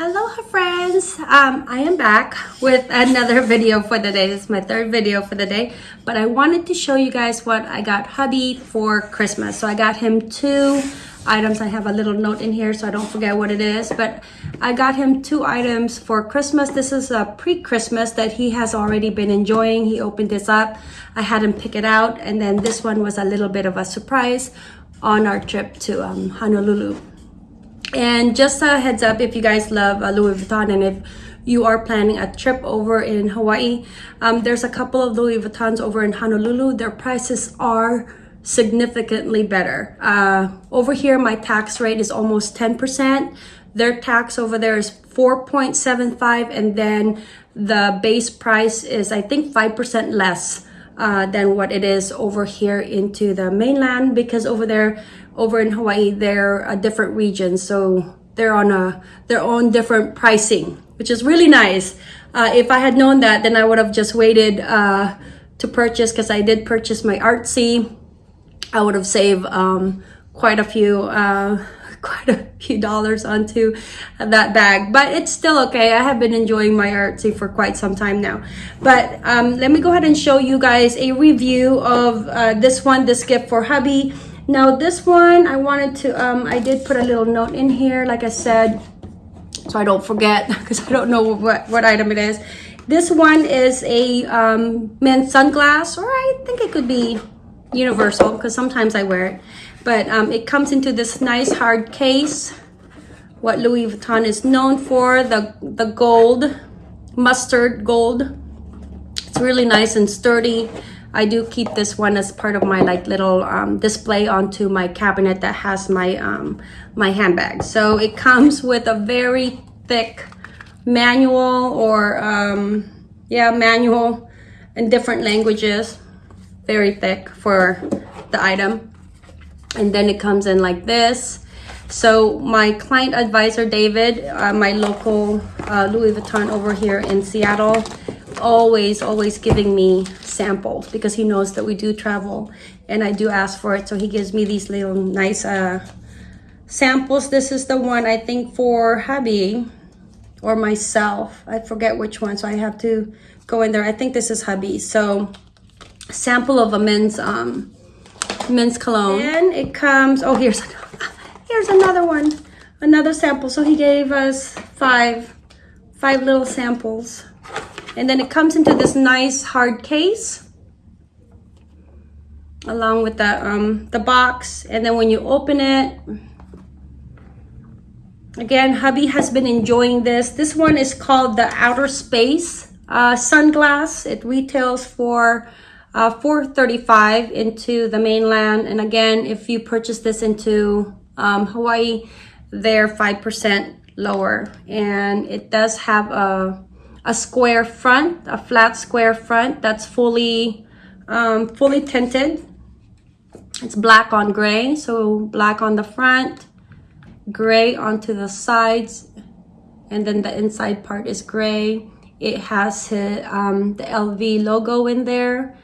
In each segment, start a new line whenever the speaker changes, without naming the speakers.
Aloha friends! Um, I am back with another video for the day. This is my third video for the day. But I wanted to show you guys what I got hubby for Christmas. So I got him two items. I have a little note in here so I don't forget what it is. But I got him two items for Christmas. This is a pre-Christmas that he has already been enjoying. He opened this up. I had him pick it out. And then this one was a little bit of a surprise on our trip to um, Honolulu. And just a heads up, if you guys love uh, Louis Vuitton and if you are planning a trip over in Hawaii, um, there's a couple of Louis Vuittons over in Honolulu. Their prices are significantly better. Uh, over here, my tax rate is almost 10%. Their tax over there is 4.75 and then the base price is I think 5% less uh, than what it is over here into the mainland because over there over in Hawaii, they're a different region. So they're on a their own different pricing, which is really nice. Uh, if I had known that, then I would have just waited uh, to purchase because I did purchase my Artsy. I would have saved um, quite a few uh, quite a few dollars onto that bag but it's still okay i have been enjoying my artsy for quite some time now but um, let me go ahead and show you guys a review of uh, this one this gift for hubby now this one, I wanted to, um, I did put a little note in here, like I said, so I don't forget because I don't know what, what item it is. This one is a um, men's sunglass, or I think it could be universal because sometimes I wear it. But um, it comes into this nice hard case. What Louis Vuitton is known for, the, the gold, mustard gold. It's really nice and sturdy. I do keep this one as part of my like little um, display onto my cabinet that has my um, my handbag. So it comes with a very thick manual or um, yeah manual in different languages. Very thick for the item. And then it comes in like this. So my client advisor, David, uh, my local uh, Louis Vuitton over here in Seattle, always, always giving me samples because he knows that we do travel and I do ask for it. So he gives me these little nice uh, samples. This is the one I think for hubby or myself. I forget which one, so I have to go in there. I think this is hubby. So sample of a men's um, men's cologne. And it comes, oh, here's, here's another one, another sample. So he gave us five, five little samples and then it comes into this nice hard case along with the, um, the box. And then when you open it, again, hubby has been enjoying this. This one is called the Outer Space uh, Sunglass. It retails for uh, 435 into the mainland. And again, if you purchase this into um, Hawaii, they're 5% lower. And it does have a a square front, a flat square front that's fully, um, fully tinted. It's black on gray, so black on the front, gray onto the sides, and then the inside part is gray. It has um, the LV logo in there,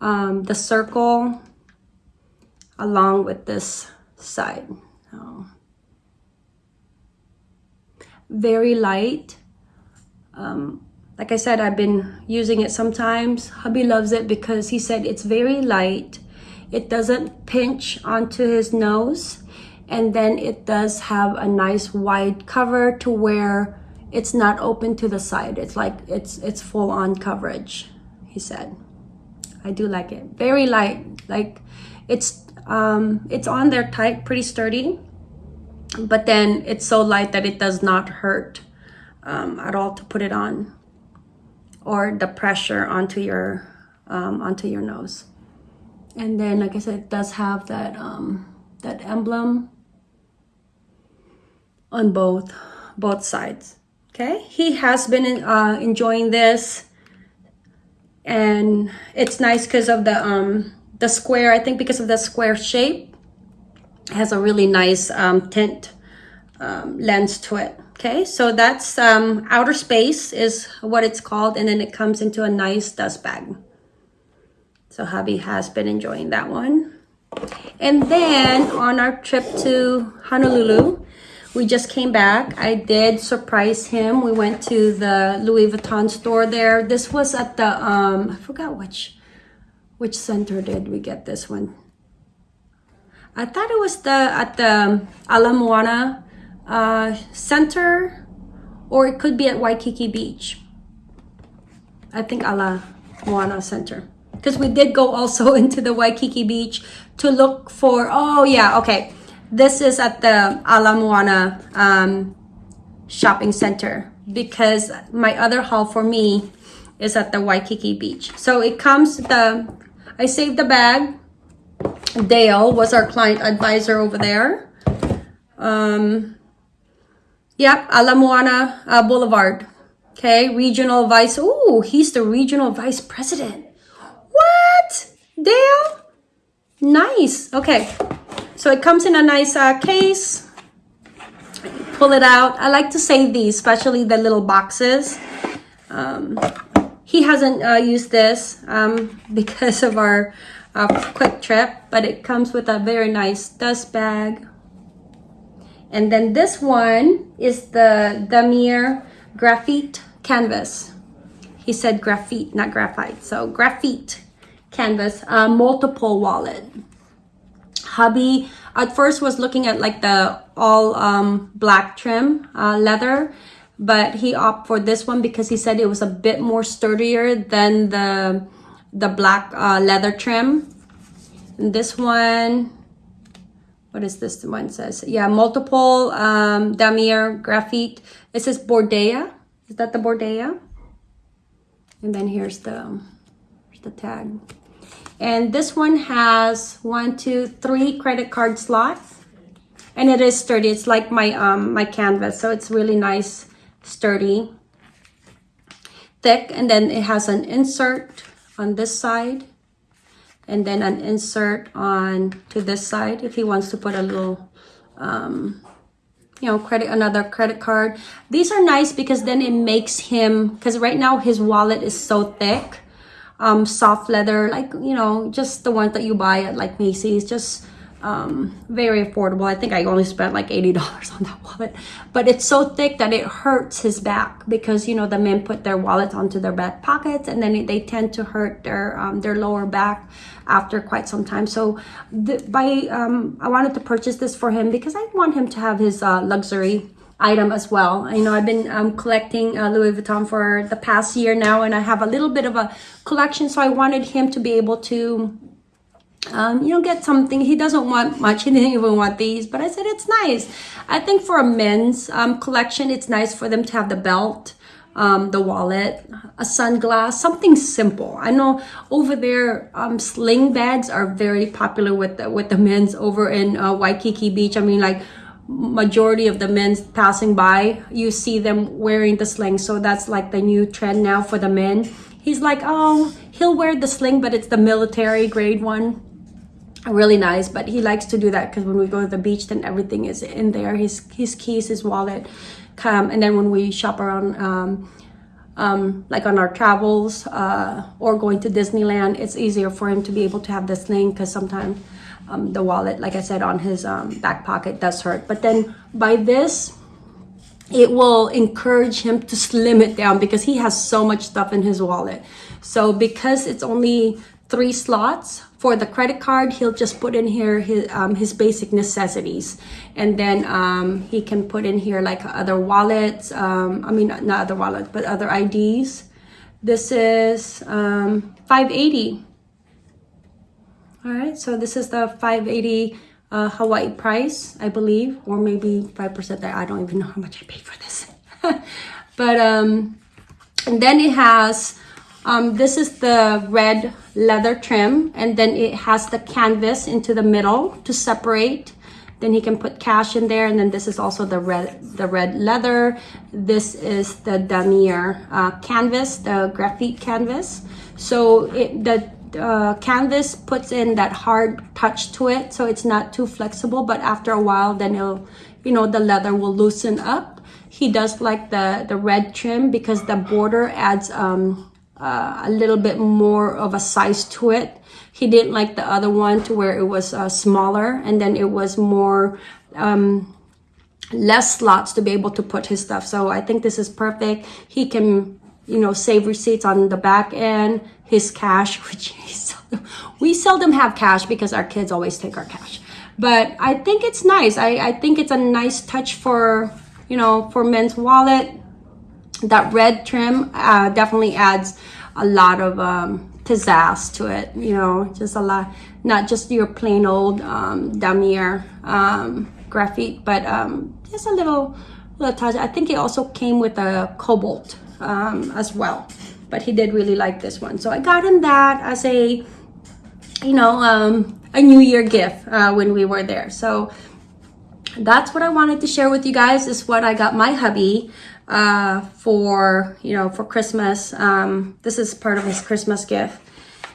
um, the circle, along with this side. Very light um, like I said, I've been using it sometimes. Hubby loves it because he said it's very light. It doesn't pinch onto his nose. And then it does have a nice wide cover to where it's not open to the side. It's like it's it's full on coverage, he said. I do like it. Very light. Like it's um it's on there tight, pretty sturdy. But then it's so light that it does not hurt um, at all to put it on or the pressure onto your um, onto your nose. And then like I said it does have that um, that emblem on both both sides. Okay? He has been uh, enjoying this and it's nice because of the um the square. I think because of the square shape has a really nice um, tint um, lens to it Okay, so that's um, outer space is what it's called. And then it comes into a nice dust bag. So hubby has been enjoying that one. And then on our trip to Honolulu, we just came back. I did surprise him. We went to the Louis Vuitton store there. This was at the, um, I forgot which, which center did we get this one? I thought it was the, at the Ala Moana uh, Center, or it could be at Waikiki Beach. I think Ala Moana Center. Because we did go also into the Waikiki Beach to look for, oh yeah, okay this is at the Ala Moana um, shopping center because my other haul for me is at the Waikiki beach. So it comes the, I saved the bag. Dale was our client advisor over there. Um, yep, Ala Moana uh, Boulevard. Okay, regional vice. Oh, he's the regional vice president. What? Dale? Nice. Okay. So it comes in a nice uh, case. Pull it out. I like to save these, especially the little boxes. Um, he hasn't uh, used this um, because of our uh, quick trip, but it comes with a very nice dust bag. And then this one is the Damier graphite canvas. He said graphite, not graphite. So graphite canvas, uh, multiple wallet hubby at first was looking at like the all um, black trim uh, leather but he opted for this one because he said it was a bit more sturdier than the the black uh, leather trim and this one what is this one says yeah multiple um damier graphite it says bordea is that the bordea and then here's the here's the tag and this one has one, two, three credit card slots. And it is sturdy. It's like my um my canvas. So it's really nice, sturdy, thick. And then it has an insert on this side. And then an insert on to this side if he wants to put a little um you know credit another credit card. These are nice because then it makes him because right now his wallet is so thick um, soft leather, like, you know, just the ones that you buy at like Macy's, just um, very affordable. I think I only spent like $80 on that wallet, but it's so thick that it hurts his back because, you know, the men put their wallets onto their back pockets and then they tend to hurt their, um, their lower back after quite some time. So the, by, um, I wanted to purchase this for him because I want him to have his uh, luxury item as well. You know, I've been um, collecting uh, Louis Vuitton for the past year now, and I have a little bit of a collection, so I wanted him to be able to, um, you know, get something. He doesn't want much. He didn't even want these, but I said it's nice. I think for a men's um, collection, it's nice for them to have the belt, um, the wallet, a sunglass, something simple. I know over there, um, sling bags are very popular with the, with the men's over in uh, Waikiki Beach. I mean, like majority of the men passing by, you see them wearing the sling. So that's like the new trend now for the men. He's like, oh, he'll wear the sling, but it's the military grade one. Really nice, but he likes to do that because when we go to the beach, then everything is in there. His his keys, his wallet, come, and then when we shop around, um, um, like on our travels uh, or going to Disneyland, it's easier for him to be able to have this thing because sometimes um, the wallet, like I said, on his um, back pocket does hurt. But then by this, it will encourage him to slim it down because he has so much stuff in his wallet. So because it's only three slots for the credit card, he'll just put in here his, um, his basic necessities. And then um, he can put in here like other wallets, um, I mean, not other wallets, but other IDs. This is um, 580 all right so this is the 580 uh, Hawaii price I believe or maybe 5% there I don't even know how much I paid for this but um and then it has um, this is the red leather trim and then it has the canvas into the middle to separate. Then he can put cash in there and then this is also the red the red leather. This is the damier uh, canvas the graphite canvas. So it, the uh, canvas puts in that hard touch to it so it's not too flexible but after a while then it'll you know the leather will loosen up. He does like the the red trim because the border adds um, uh, a little bit more of a size to it he didn't like the other one to where it was uh, smaller and then it was more um, less slots to be able to put his stuff. So I think this is perfect. He can, you know, save receipts on the back end, his cash, which seldom, we seldom have cash because our kids always take our cash. But I think it's nice. I, I think it's a nice touch for, you know, for men's wallet. That red trim uh, definitely adds a lot of um, pizzazz to it, you know, just a lot, not just your plain old um, damier um, graphite, but um, just a little, little touch. I think it also came with a cobalt um, as well, but he did really like this one. So I got him that as a, you know, um, a New Year gift uh, when we were there. So that's what I wanted to share with you guys is what I got my hubby uh, for, you know, for Christmas. Um, this is part of his Christmas gift.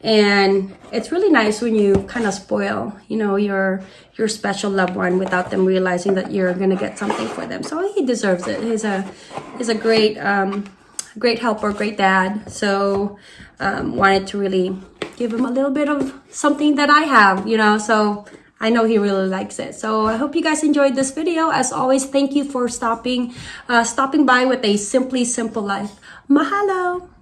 And it's really nice when you kind of spoil, you know, your your special loved one without them realizing that you're gonna get something for them. So he deserves it. He's a he's a great um, great helper, great dad. So um, wanted to really give him a little bit of something that I have, you know. So I know he really likes it. So I hope you guys enjoyed this video. As always, thank you for stopping uh, stopping by with a Simply Simple Life. Mahalo!